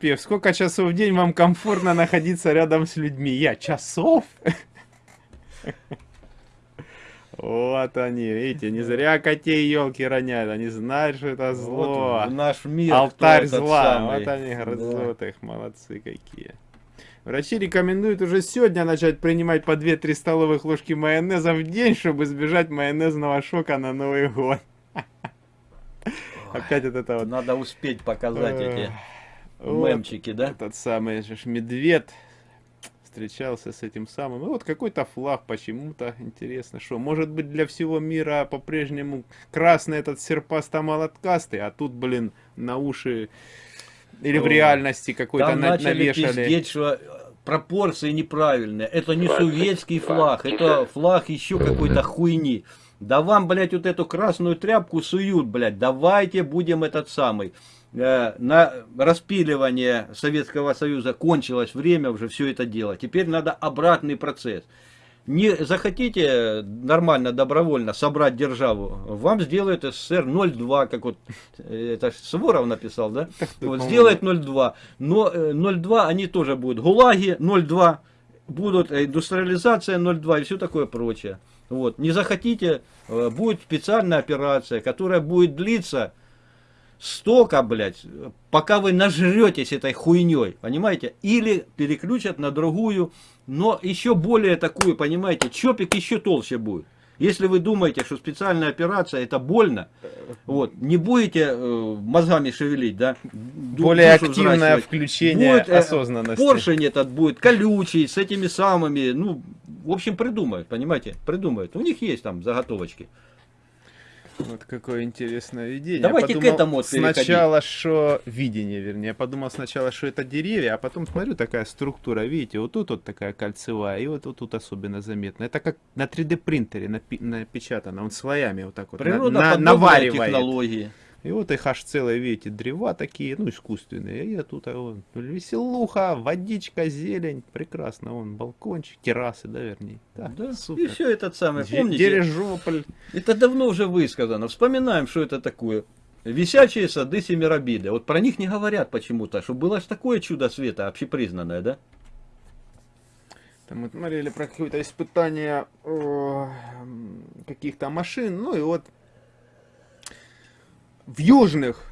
терапевт. Сколько часов в день вам комфортно находиться рядом с людьми? Я часов? Вот они, видите, не зря котей елки роняют, они знают, что это зло. Вот наш мир. Алтарь зла, самый. вот они грызут да. их, молодцы какие. Врачи рекомендуют уже сегодня начать принимать по 2-3 столовых ложки майонеза в день, чтобы избежать майонезного шока на Новый год. Опять вот это вот. Надо успеть показать эти мемчики, да? Этот самый же медведь встречался с этим самым. И вот какой-то флаг почему-то, интересно, что, может быть для всего мира по-прежнему красный этот серпасто-молоткастый, а тут, блин, на уши или в реальности какой-то на навешали. Пиздеть, что пропорции неправильные. Это не советский флаг, это флаг еще какой-то хуйни. Да вам, блядь, вот эту красную тряпку суют, блядь. Давайте будем этот самый. Э, на распиливание Советского Союза кончилось время уже все это дело. Теперь надо обратный процесс. Не захотите нормально, добровольно собрать державу, вам сделают СССР 0,2, как вот э, это Суворов написал, да? Вот, сделает 0,2. Но 0,2 э, они тоже будут. ГУЛАГи 0,2, будут индустриализация 0,2 и все такое прочее. Вот. Не захотите, будет специальная операция, которая будет длиться столько, блядь, пока вы нажретесь этой хуйней, понимаете? Или переключат на другую, но еще более такую, понимаете, чопик еще толще будет. Если вы думаете, что специальная операция это больно, вот, не будете э, мозгами шевелить, да? Более активное включение будет, э, осознанности. Поршень этот будет колючий, с этими самыми, ну, в общем, придумают, понимаете, придумают. У них есть там заготовочки. Вот какое интересное видение. Давайте к этому вот Сначала, что видение, вернее. Я подумал сначала, что это деревья, а потом смотрю, такая структура, видите, вот тут вот такая кольцевая, и вот, вот тут особенно заметно. Это как на 3D принтере напечатано, он слоями вот так вот Природа на, на, наваривает. технологии. И вот их аж целые, видите, древа такие, ну, искусственные. И тут а, вон, веселуха, водичка, зелень. Прекрасно, вон, балкончик, террасы, да, вернее. Да, да супер. И все этот самый, помните? Дирижополь. Это давно уже высказано. Вспоминаем, что это такое. Висячие сады Семиробиды. Вот про них не говорят почему-то, что было же такое чудо света, общепризнанное, да? Там мы смотрели про какое-то испытание каких-то машин, ну и вот в южных,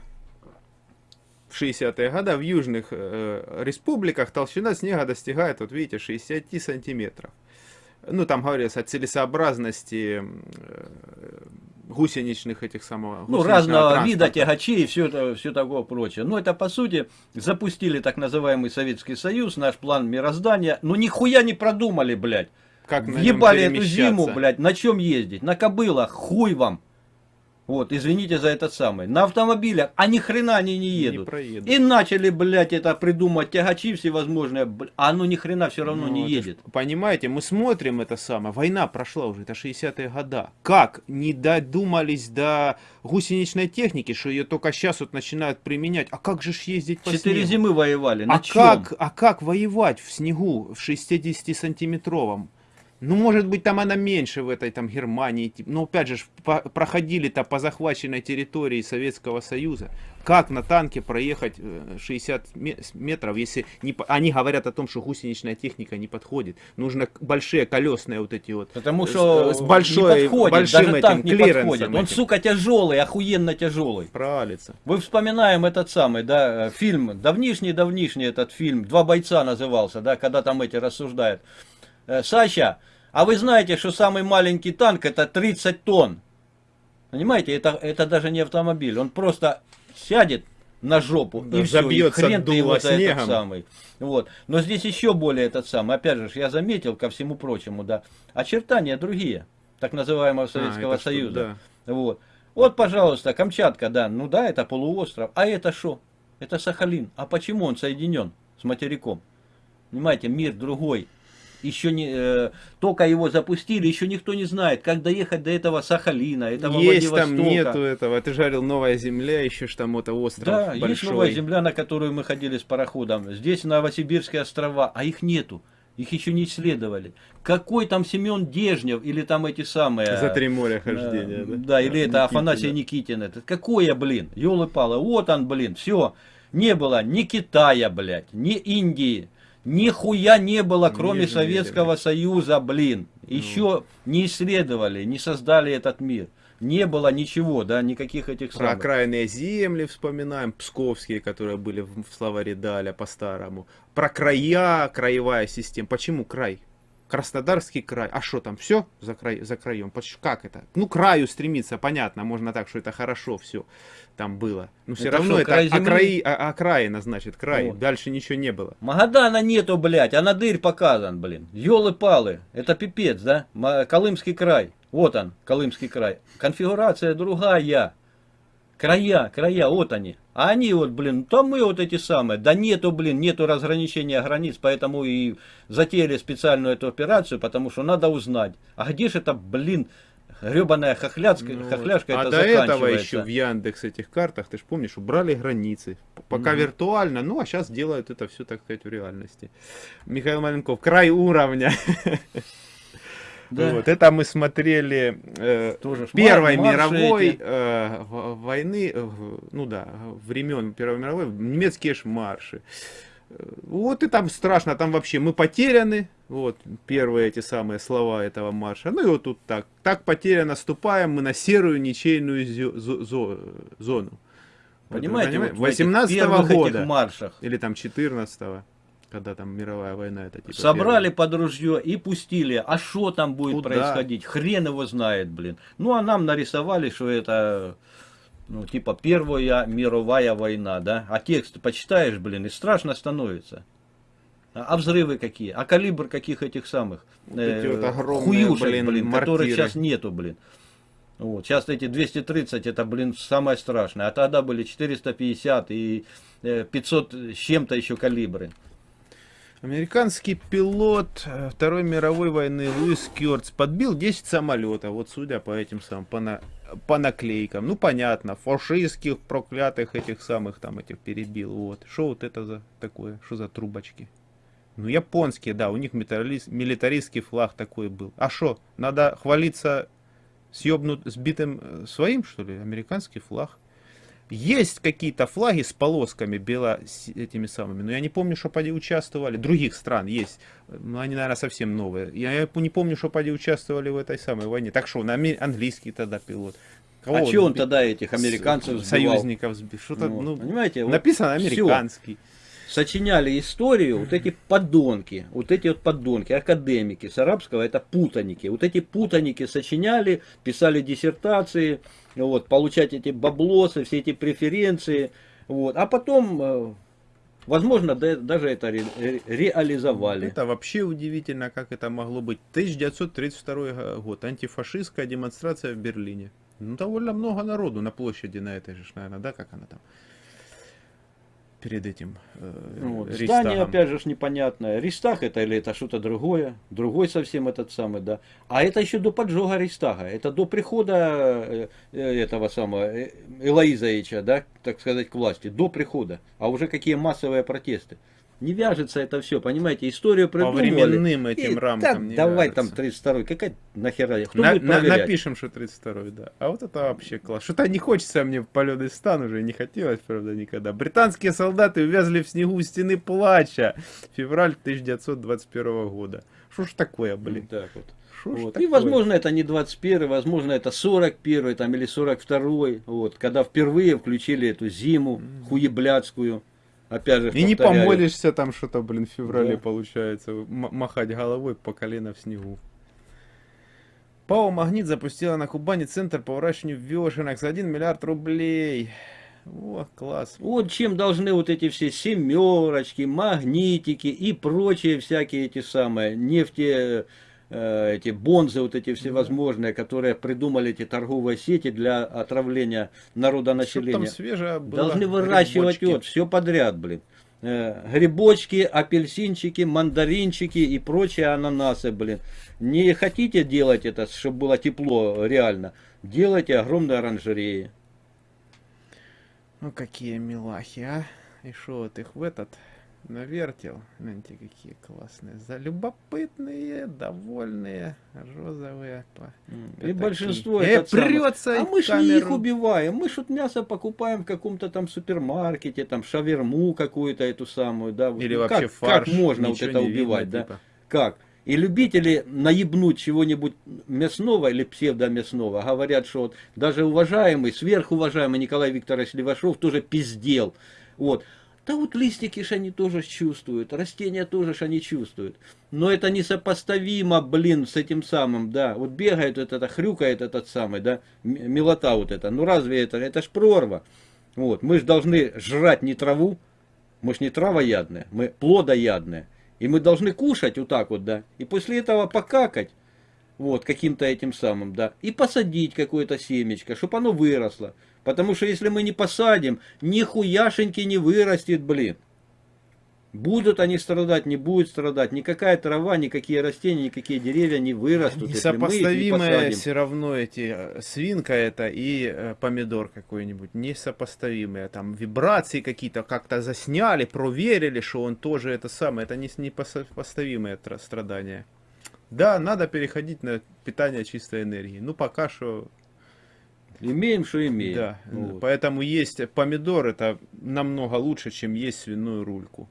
в 60-е годы, в южных э, республиках толщина снега достигает, вот видите, 60 сантиметров. Ну, там говорится о целесообразности э, гусеничных этих самого Ну, разного транспорта. вида тягачей и все, это, все такое прочее. Но это, по сути, запустили так называемый Советский Союз, наш план мироздания. Но нихуя не продумали, блядь. Как Въебали эту зиму, блядь, на чем ездить? На кобылах, хуй вам. Вот, извините за этот самый. На автомобилях, а ни хрена они не едут. Не и начали, блядь, это придумать тягачи всевозможные, а оно ни хрена все равно ну, не едет. Понимаете, мы смотрим это самое, война прошла уже, это 60-е года. Как не додумались до гусеничной техники, что ее только сейчас вот начинают применять. А как же ж ездить по Четыре снегу? зимы воевали, на а чем? Как, а как воевать в снегу в 60-сантиметровом? Ну, может быть, там она меньше в этой там Германии. Но опять же, проходили-то по захваченной территории Советского Союза. Как на танке проехать 60 э, метров, если не, они говорят о том, что гусеничная техника не подходит. Нужно большие колесные вот эти вот. Потому что с, с большой, не подходит, большим даже этим танк не подходит. Он, сука, тяжелый, охуенно тяжелый. Правильно. Вы вспоминаем этот самый, да, фильм, давнишний-давнишний этот фильм, «Два бойца» назывался, да, когда там эти рассуждают. Э, Саша, а вы знаете, что самый маленький танк это 30 тонн. Понимаете, это, это даже не автомобиль. Он просто сядет на жопу да, и все, и хрен ты его снегом. этот самый. Вот. Но здесь еще более этот самый. Опять же, я заметил ко всему прочему, да, очертания другие, так называемого Советского а, Союза. Что, да. Вот. Вот, пожалуйста, Камчатка, да, ну да, это полуостров. А это что? Это Сахалин. А почему он соединен с материком? Понимаете, мир другой еще не, э, только его запустили, еще никто не знает, как доехать до этого Сахалина, этого Есть там нету этого, ты жарил новая земля, еще там это остров Да, большой. есть новая земля, на которую мы ходили с пароходом. Здесь Новосибирские острова, а их нету. Их еще не исследовали. Какой там Семен Дежнев или там эти самые... За три моря хождения, э, да? Да, или это Афанасий Никитин. Это какое, блин, елы-палы, вот он, блин, все. Не было ни Китая, блядь, ни Индии. Нихуя не было, кроме Нижнего Советского Союза, блин. Еще не исследовали, не создали этот мир. Не было ничего, да, никаких этих Про самых. окраинные земли вспоминаем, псковские, которые были в в словаре Даля по-старому. Про края, краевая система. Почему край? Краснодарский край. А что там, все за, край, за краем? Как это? Ну, краю стремиться, понятно, можно так, что это хорошо все там было. Но все Это равно что, это край окраи, а- окраина, значит, край. Вот. Дальше ничего не было. Магадана нету, блядь, а надырь показан, блин. Ёлы-палы, это пипец, да? Колымский край, вот он, Колымский край. Конфигурация другая. Края, края, вот они. А они вот, блин, там мы вот эти самые. Да нету, блин, нету разграничения границ, поэтому и затеяли специальную эту операцию, потому что надо узнать. А где же это, блин, гребаная хохляцка, Ну, хохляшка а это до этого еще в Яндекс этих картах, ты же помнишь, убрали границы. Пока Мгм. виртуально, ну а сейчас делают это все, так сказать, в реальности. Михаил Маленков, край уровня. Да. Вот, это мы смотрели э, Тоже Первой марши мировой эти. э, войны, э, ну да, времен Первой мировой, немецкие ж марши. Э, Вот и там страшно, там вообще мы потеряны, вот первые эти самые слова этого марша. Ну и вот тут так, так потеряно, ступаем мы на серую ничейную зо- зо- зону. Вот, Понимаете, вот этих 18 первых года, маршах или там 14 когда там мировая война, это типа Собрали под ружье и пустили. А что там будет Куда? происходить? Хрен его знает, блин. Ну, а нам нарисовали, что это, ну, типа, Первая мировая война, да? А текст почитаешь, блин, и страшно становится. А взрывы какие? А калибр каких этих самых? Вот эти вот огромные, хуюшек, блин, блин, которых сейчас нету, блин. Вот, сейчас эти 230, это, блин, самое страшное. А тогда были 450 и э, 500 с чем-то еще калибры. Американский пилот э, Второй мировой войны Луис Кёртс подбил 10 самолетов, вот судя по этим самым, по, на- по наклейкам. Ну, понятно, фашистских, проклятых этих самых там этих перебил. Вот. Что вот это за такое? Что за трубочки? Ну, японские, да, у них милитарист- милитаристский флаг такой был. А что, надо хвалиться съебнут, сбитым э, своим, что ли? Американский флаг. Есть какие-то флаги с полосками бело этими самыми, но я не помню, что поди участвовали. Других стран есть, но они, наверное, совсем новые. Я не помню, что поди участвовали в этой самой войне. Так что, английский тогда пилот. Кого а он сби- тогда этих американцев сбивал? союзников сбил? Что-то, Ну, ну, понимаете, вот написано американский. Сочиняли историю, вот эти подонки, вот эти вот подонки, академики, с арабского это путаники. Вот эти путаники сочиняли, писали диссертации, вот, получать эти баблосы, все эти преференции. Вот. А потом, э, возможно, да- даже это ре- ре- реализовали. Это вообще удивительно, как это могло быть. 1932 год. Антифашистская демонстрация в Берлине. Ну, довольно много народу на площади на этой же, наверное, да, как она там? Перед этим э, Вот. Рейхстагом. Здание, опять же, непонятное. Рейхстаг это или это что-то другое. Другой совсем этот самый, да. А это еще до поджога Рейхстага. Это до прихода э, э, этого самого э, Элоизовича, да, так сказать, к власти. До прихода. А уже какие массовые протесты. Не вяжется это все, понимаете, историю По придумывали. временным И, этим да, рамкам не давай вяжется. там 32-й, какая нахера, кто На- будет на- проверять? напишем, что 32 да. А вот это вообще класс. Что-то не хочется мне в полет стан уже, не хотелось, правда, никогда. Британские солдаты увязли в снегу у стены плача. Февраль 1921 года. Что ж такое, блин? Так вот. Шо Вот. И такое? возможно это не 21 возможно это 41 там, или 42 вот, когда впервые включили эту зиму хуеблядскую. Опять же, И не повторяю. помолишься там что-то, блин, в феврале Да. получается. махать головой по колено в снегу. ПАО «Магнит» запустила на Кубани центр по выращиванию вешенок за 1 миллиард рублей. О, класс. Вот чем должны вот эти все семерочки, магнитики и прочие всякие эти самые нефти, э, эти бонзы, вот эти всевозможные, которые придумали эти торговые сети для отравления свежее было? Должны выращивать Грибочки. вот все подряд, блин. Э, Грибочки, апельсинчики, мандаринчики и прочие ананасы, блин. Не хотите делать это, чтобы было тепло реально? Делайте огромные оранжереи. Ну какие милахи, а? И что вот их в этот навертел. Гляньте, какие классные. За любопытные, довольные, розовые. по- И пятаки. большинство Э, прется А мы ж не их убиваем. Мы ж вот мясо покупаем в каком-то там супермаркете, там шаверму какую-то эту самую, да. Или ну, вообще как, фарш. Как можно вот это не видно, убивать, да? типа. Как? И любители наебнуть чего-нибудь мясного или псевдомясного говорят, что вот даже уважаемый, сверхуважаемый Николай Викторович Левашов тоже пиздел. Вот. Да вот листики ж они тоже чувствуют, растения тоже ж они чувствуют. Но это несопоставимо, блин, с этим самым, да. Вот бегает вот это, хрюкает этот самый, да, милота вот это. Ну разве это, это ж прорва. Вот, мы же должны жрать не траву, мы ж не травоядные, мы плодоядные. И мы должны кушать вот так вот, да. И после этого покакать, вот, каким-то этим самым, да. И посадить какое-то семечко, чтобы оно выросло. Потому что если мы не посадим, нихуяшеньки не вырастет, блин. Будут они страдать, не будут страдать. Никакая трава, никакие растения, никакие деревья не вырастут, не Несопоставимые посадим. все равно эти э, свинка это и э, помидор какой-нибудь. Несопоставимые. Там вибрации какие-то как-то засняли, проверили, что он тоже это самое. Это не непосопоставимые тра- страдания. Да, надо переходить на питание чистой энергии. Ну, пока что Имеем, что имеем. Да, Вот. поэтому есть помидор, это намного лучше, чем есть свиную рульку.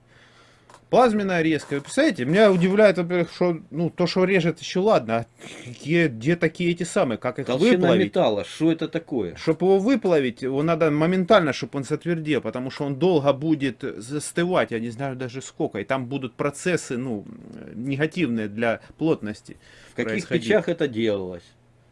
Плазменная резка. Вы представляете, меня удивляет, во-первых, что ну, то, что режет, еще ладно. а Где, где такие эти самые, как их Толщина выплавить? металла, что это такое? Чтобы его выплавить, его надо моментально, чтобы он затвердел, потому что он долго будет застывать, я не знаю даже сколько, и там будут процессы, ну, негативные для плотности. В каких печах это делалось?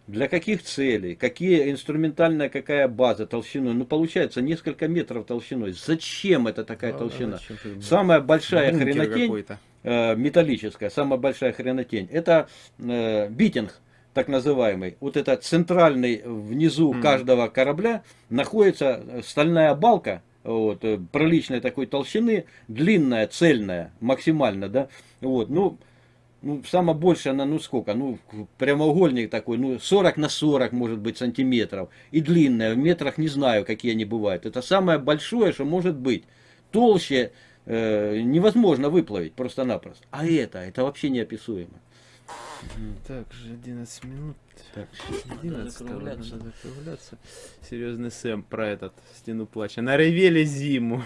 Для каких целей? Какие инструментальная какая база толщиной? Ну, получается, несколько метров толщиной. Зачем это такая Да, толщина? зачем ты- Самая большая Бункер хренотень, э, металлическая, самая большая хренотень, это э, битинг, так называемый. Вот это центральный внизу Мгм. каждого корабля находится стальная балка, вот, э, приличной такой толщины, длинная, цельная, максимально, да, вот, ну, ну, самая большая она, ну сколько, ну, прямоугольник такой, ну, 40 на 40, может быть, сантиметров, и длинная, в метрах не знаю, какие они бывают, это самое большое, что может быть, толще э, невозможно выплавить просто-напросто, а это, это вообще неописуемо. Так, же 11 минут. Так, 11 надо надо закругляться. закругляться. Серьезный Сэм про этот стену плача. Наревели зиму.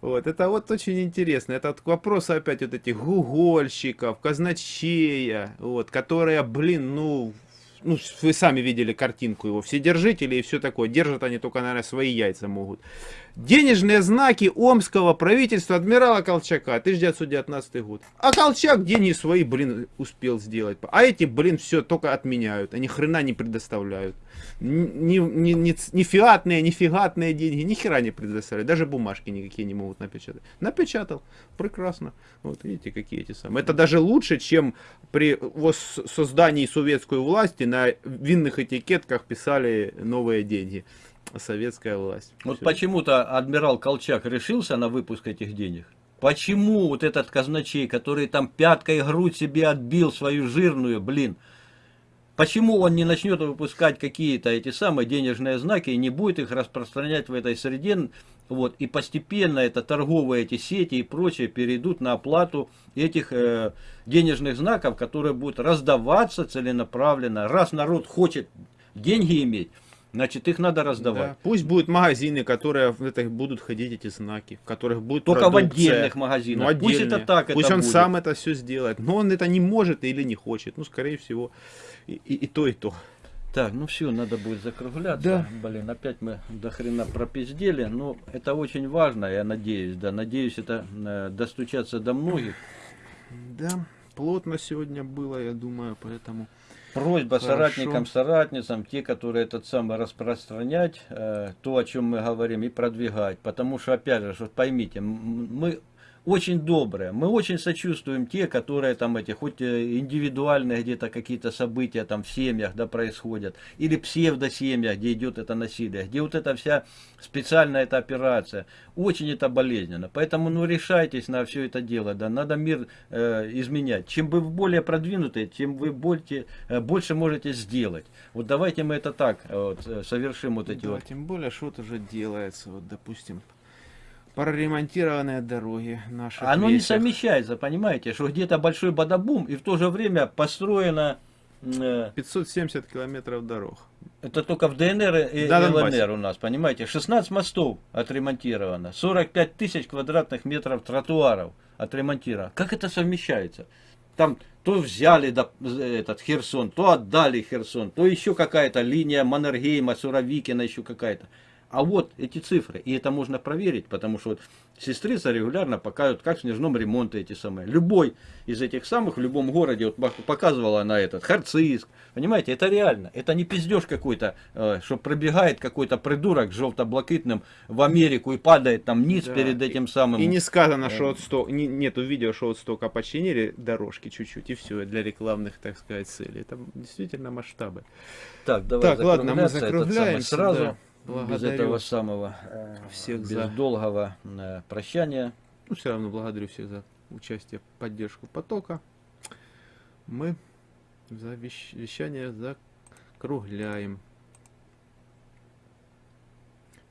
Вот, это вот очень интересно. Это вот к вопросу опять вот этих гугольщиков, казначея, вот, которые, блин, ну, ну, вы сами видели картинку его, вседержители и все такое. Держат они только, наверное, свои яйца могут. Денежные знаки омского правительства адмирала Колчака, 1919 год. А Колчак деньги свои, блин, успел сделать. А эти, блин, все только отменяют. Они хрена не предоставляют. Ни, ни, ни, ни фиатные, ни фигатные деньги, ни хера не предоставляют. Даже бумажки никакие не могут напечатать. Напечатал. Прекрасно. Вот видите, какие эти самые. Это даже лучше, чем при создании советской власти на винных этикетках писали новые деньги. Советская власть. Вот почему-то адмирал Колчак решился на выпуск этих денег. Почему вот этот казначей, который там пяткой грудь себе отбил свою жирную, блин, почему он не начнет выпускать какие-то эти самые денежные знаки и не будет их распространять в этой среде, вот, и постепенно это торговые эти сети и прочее перейдут на оплату этих э, денежных знаков, которые будут раздаваться целенаправленно. Раз народ хочет деньги иметь, значит их надо раздавать. Да. Пусть будут магазины, которые в это будут ходить эти знаки, в которых будет Только в продукция. отдельных магазинах. Ну, Пусть это отдельные. так Пусть это он будет. сам это все сделает. Но он это не может или не хочет. Ну, скорее всего, и, и- и то, и то. Так, ну все, надо будет закругляться. Да. Блин, опять мы до хрена пропиздели. Но это очень важно, я надеюсь, да. Надеюсь, это э, достучаться до многих. Да, плотно сегодня было, я думаю, поэтому... Просьба Хорошо. соратникам, соратницам, те, которые этот самый распространять, э, то, о чем мы говорим, и продвигать. Потому что, опять же, вот поймите, мы очень добрые, мы очень сочувствуем те, которые там эти, хоть э, индивидуальные где-то какие-то события там в семьях, да, происходят, или псевдосемьях, где идет это насилие, где вот эта вся специальная эта операция, очень это болезненно. Поэтому, ну, решайтесь на все это дело, да, надо мир э, изменять. Чем вы более продвинутые, тем вы больше, э, больше можете сделать. Вот давайте мы это так э, вот, совершим вот эти Да, вот. тем более, что-то уже делается. Вот, допустим, Проремонтированные дороги наши. Оно не совмещается, понимаете, что где-то большой бадабум и в то же время построено... э, 570 километров дорог. Это только в ДНР и Да, ЛНР Донбассе. у нас, понимаете? 16 мостов отремонтировано, 45 тысяч квадратных метров тротуаров отремонтировано. Как это совмещается? Там то взяли да, этот Херсон, то отдали Херсон, то еще какая-то линия Маннергейма, Суровикина, еще какая-то. А вот эти цифры, и это можно проверить, потому что вот сестрица регулярно показывает, как в снежном ремонте эти самые. Любой из этих самых в любом городе, вот пок- показывала она этот, Харциск, понимаете, это реально, это не пиздеж какой-то, э, что пробегает какой-то придурок с желто-блакитным в Америку и падает там ниц Да, перед этим самым. И не сказано, что вот сто... не- нету видео, что вот столько починили дорожки чуть-чуть, и все, для рекламных, так сказать, целей. Это действительно масштабы. Так, давай Так, ладно, мы закругляемся, сразу. да. Без Благодарю этого самого э, всех без за- долгого э, прощания. Ну, все равно благодарю всех за участие, поддержку потока. Мы за вещ- вещание закругляем.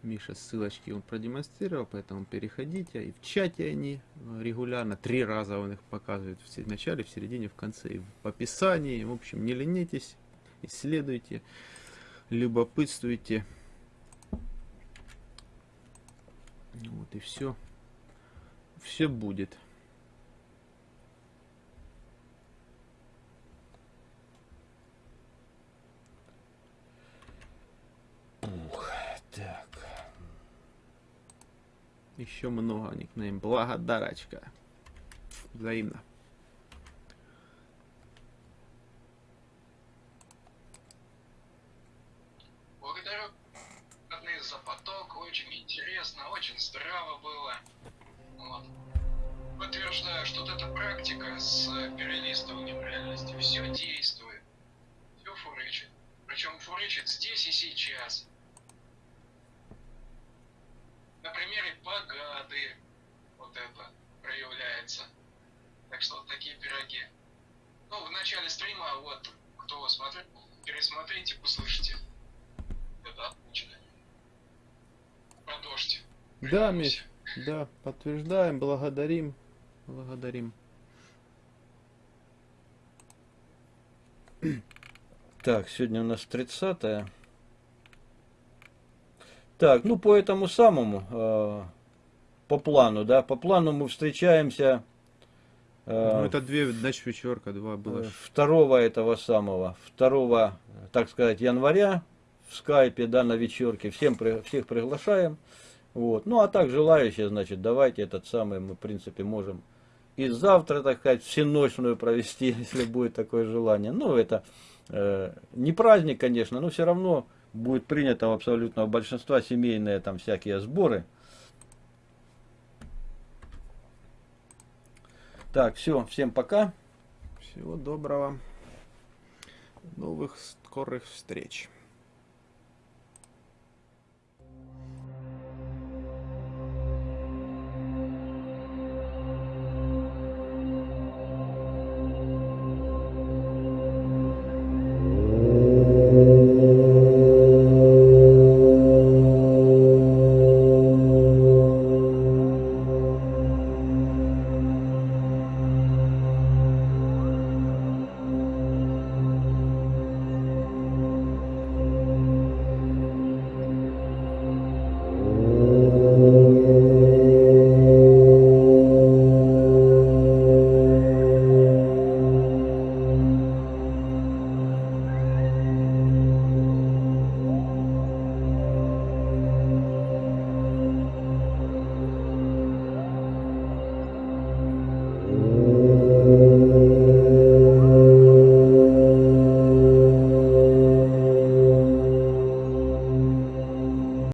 Миша ссылочки он продемонстрировал, поэтому переходите. И в чате они э, регулярно, три раза он их показывает в начале, в середине, в конце и в описании. В общем, не ленитесь, исследуйте, любопытствуйте. Вот и все. Все будет. Так. Еще много никнейм. Благодарочка. Взаимно. Благодарю родные за поток, очень интересно, очень здраво было. Вот. Подтверждаю, что вот эта практика с перелистыванием реальности все действует, все фурычит. Причем фурычит здесь и сейчас. На примере погады вот это проявляется. Так что вот такие пироги. Ну, в начале стрима, вот, кто смотрел, пересмотрите, услышите. Это отлично. Продолжите. Да. Миш, да, подтверждаем, благодарим, благодарим. Так, сегодня у нас 30 -е. Так, ну по этому самому, э, по плану, да, по плану мы встречаемся э, Ну, это две, значит, вечерка, два было. ж. второго этого самого, 2, так сказать, января в скайпе, да, на вечерке. Всем, при- всех приглашаем. Вот. Ну, а так желающие, значит, давайте этот самый, мы, в принципе, можем и завтра, так сказать, всеночную провести, если будет такое желание. Ну, это э, не праздник, конечно, но все равно будет принято у абсолютного большинства семейные там всякие сборы. Так, все, всем пока. Всего доброго. Новых скорых встреч.